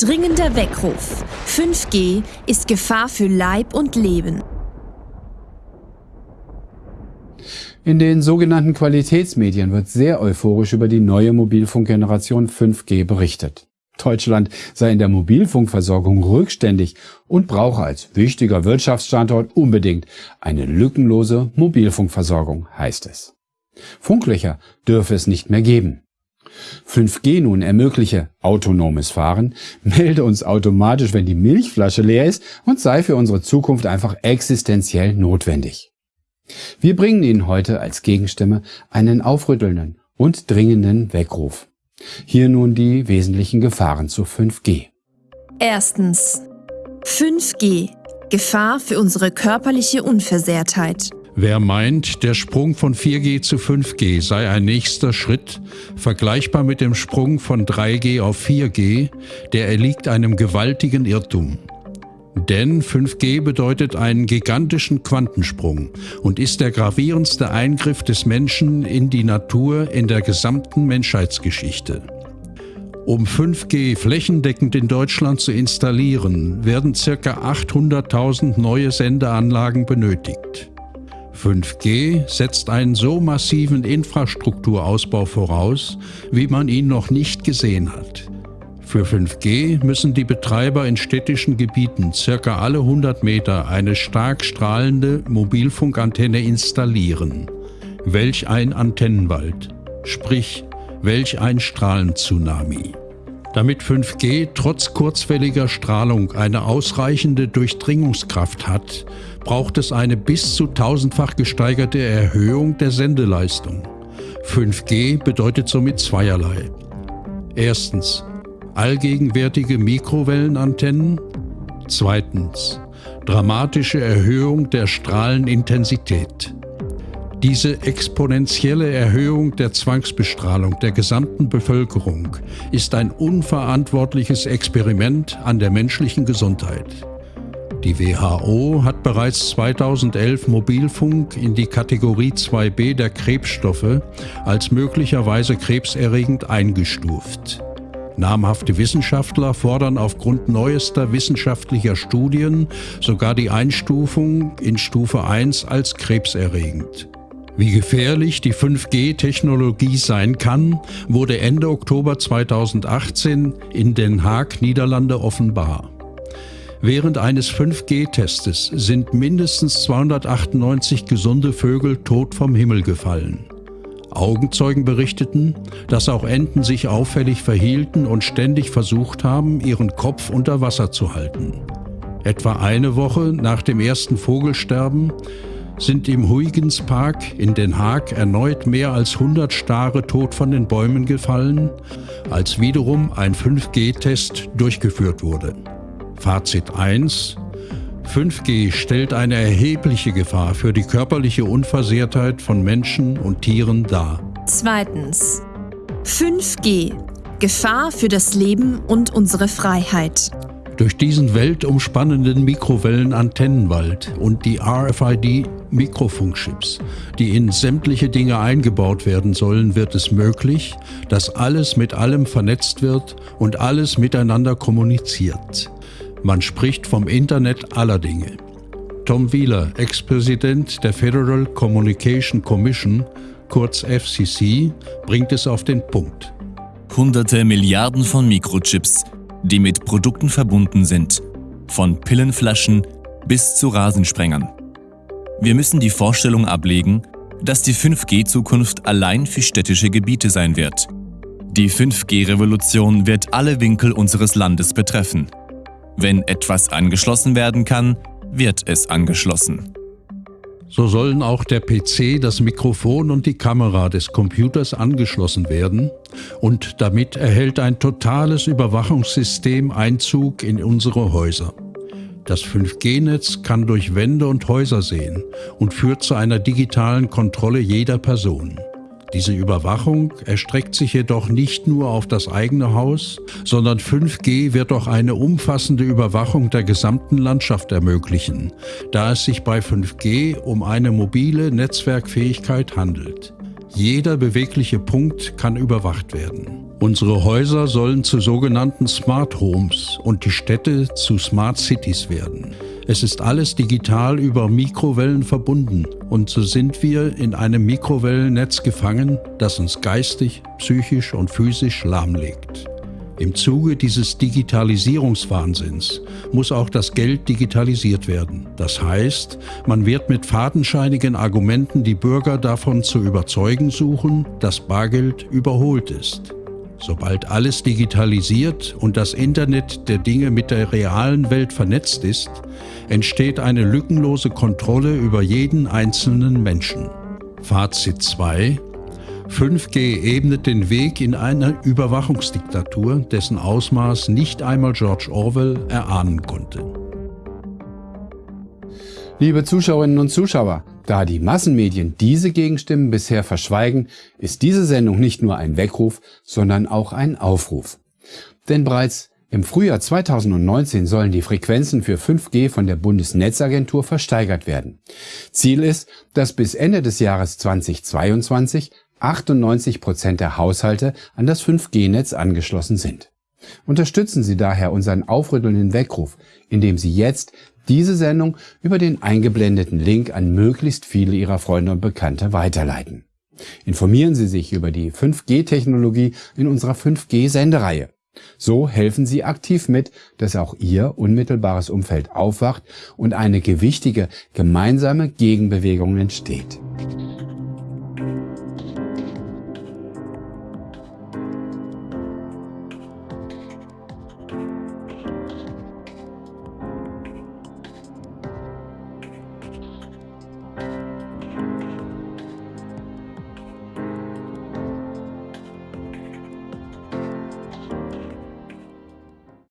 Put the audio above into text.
Dringender Weckruf. 5G ist Gefahr für Leib und Leben. In den sogenannten Qualitätsmedien wird sehr euphorisch über die neue Mobilfunkgeneration 5G berichtet. Deutschland sei in der Mobilfunkversorgung rückständig und brauche als wichtiger Wirtschaftsstandort unbedingt eine lückenlose Mobilfunkversorgung, heißt es. Funklöcher dürfe es nicht mehr geben. 5G nun ermögliche autonomes Fahren, melde uns automatisch, wenn die Milchflasche leer ist und sei für unsere Zukunft einfach existenziell notwendig. Wir bringen Ihnen heute als Gegenstimme einen aufrüttelnden und dringenden Weckruf. Hier nun die wesentlichen Gefahren zu 5G. Erstens. 5G. Gefahr für unsere körperliche Unversehrtheit. Wer meint, der Sprung von 4G zu 5G sei ein nächster Schritt, vergleichbar mit dem Sprung von 3G auf 4G, der erliegt einem gewaltigen Irrtum. Denn 5G bedeutet einen gigantischen Quantensprung und ist der gravierendste Eingriff des Menschen in die Natur in der gesamten Menschheitsgeschichte. Um 5G flächendeckend in Deutschland zu installieren, werden ca. 800.000 neue Sendeanlagen benötigt. 5G setzt einen so massiven Infrastrukturausbau voraus, wie man ihn noch nicht gesehen hat. Für 5G müssen die Betreiber in städtischen Gebieten circa alle 100 Meter eine stark strahlende Mobilfunkantenne installieren. Welch ein Antennenwald, sprich welch ein Strahlenzunami. Damit 5G trotz kurzwelliger Strahlung eine ausreichende Durchdringungskraft hat, braucht es eine bis zu tausendfach gesteigerte Erhöhung der Sendeleistung. 5G bedeutet somit zweierlei. Erstens allgegenwärtige Mikrowellenantennen. Zweitens dramatische Erhöhung der Strahlenintensität. Diese exponentielle Erhöhung der Zwangsbestrahlung der gesamten Bevölkerung ist ein unverantwortliches Experiment an der menschlichen Gesundheit. Die WHO hat bereits 2011 Mobilfunk in die Kategorie 2b der Krebsstoffe als möglicherweise krebserregend eingestuft. Namhafte Wissenschaftler fordern aufgrund neuester wissenschaftlicher Studien sogar die Einstufung in Stufe 1 als krebserregend. Wie gefährlich die 5G-Technologie sein kann, wurde Ende Oktober 2018 in Den Haag, Niederlande offenbar. Während eines 5G-Testes sind mindestens 298 gesunde Vögel tot vom Himmel gefallen. Augenzeugen berichteten, dass auch Enten sich auffällig verhielten und ständig versucht haben, ihren Kopf unter Wasser zu halten. Etwa eine Woche nach dem ersten Vogelsterben sind im Huygens Park in Den Haag erneut mehr als 100 Stare tot von den Bäumen gefallen, als wiederum ein 5G-Test durchgeführt wurde. Fazit 1. 5G stellt eine erhebliche Gefahr für die körperliche Unversehrtheit von Menschen und Tieren dar. Zweitens. 5G. Gefahr für das Leben und unsere Freiheit. Durch diesen weltumspannenden Mikrowellenantennenwald und die RFID-Mikrofunkchips, die in sämtliche Dinge eingebaut werden sollen, wird es möglich, dass alles mit allem vernetzt wird und alles miteinander kommuniziert. Man spricht vom Internet aller Dinge. Tom Wheeler, Ex-Präsident der Federal Communication Commission, kurz FCC, bringt es auf den Punkt. Hunderte Milliarden von Mikrochips, die mit Produkten verbunden sind, von Pillenflaschen bis zu Rasensprengern. Wir müssen die Vorstellung ablegen, dass die 5G-Zukunft allein für städtische Gebiete sein wird. Die 5G-Revolution wird alle Winkel unseres Landes betreffen. Wenn etwas angeschlossen werden kann, wird es angeschlossen. So sollen auch der PC, das Mikrofon und die Kamera des Computers angeschlossen werden und damit erhält ein totales Überwachungssystem Einzug in unsere Häuser. Das 5G-Netz kann durch Wände und Häuser sehen und führt zu einer digitalen Kontrolle jeder Person. Diese Überwachung erstreckt sich jedoch nicht nur auf das eigene Haus, sondern 5G wird auch eine umfassende Überwachung der gesamten Landschaft ermöglichen, da es sich bei 5G um eine mobile Netzwerkfähigkeit handelt. Jeder bewegliche Punkt kann überwacht werden. Unsere Häuser sollen zu sogenannten Smart Homes und die Städte zu Smart Cities werden. Es ist alles digital über Mikrowellen verbunden und so sind wir in einem Mikrowellennetz gefangen, das uns geistig, psychisch und physisch lahmlegt. Im Zuge dieses Digitalisierungswahnsinns muss auch das Geld digitalisiert werden. Das heißt, man wird mit fadenscheinigen Argumenten die Bürger davon zu überzeugen suchen, dass Bargeld überholt ist. Sobald alles digitalisiert und das Internet der Dinge mit der realen Welt vernetzt ist, entsteht eine lückenlose Kontrolle über jeden einzelnen Menschen. Fazit 2 5G ebnet den Weg in eine Überwachungsdiktatur, dessen Ausmaß nicht einmal George Orwell erahnen konnte. Liebe Zuschauerinnen und Zuschauer, da die Massenmedien diese Gegenstimmen bisher verschweigen, ist diese Sendung nicht nur ein Weckruf, sondern auch ein Aufruf. Denn bereits im Frühjahr 2019 sollen die Frequenzen für 5G von der Bundesnetzagentur versteigert werden. Ziel ist, dass bis Ende des Jahres 2022 98 Prozent der Haushalte an das 5G-Netz angeschlossen sind. Unterstützen Sie daher unseren aufrüttelnden Weckruf, indem Sie jetzt diese Sendung über den eingeblendeten Link an möglichst viele Ihrer Freunde und Bekannte weiterleiten. Informieren Sie sich über die 5G-Technologie in unserer 5G-Sendereihe. So helfen Sie aktiv mit, dass auch Ihr unmittelbares Umfeld aufwacht und eine gewichtige gemeinsame Gegenbewegung entsteht.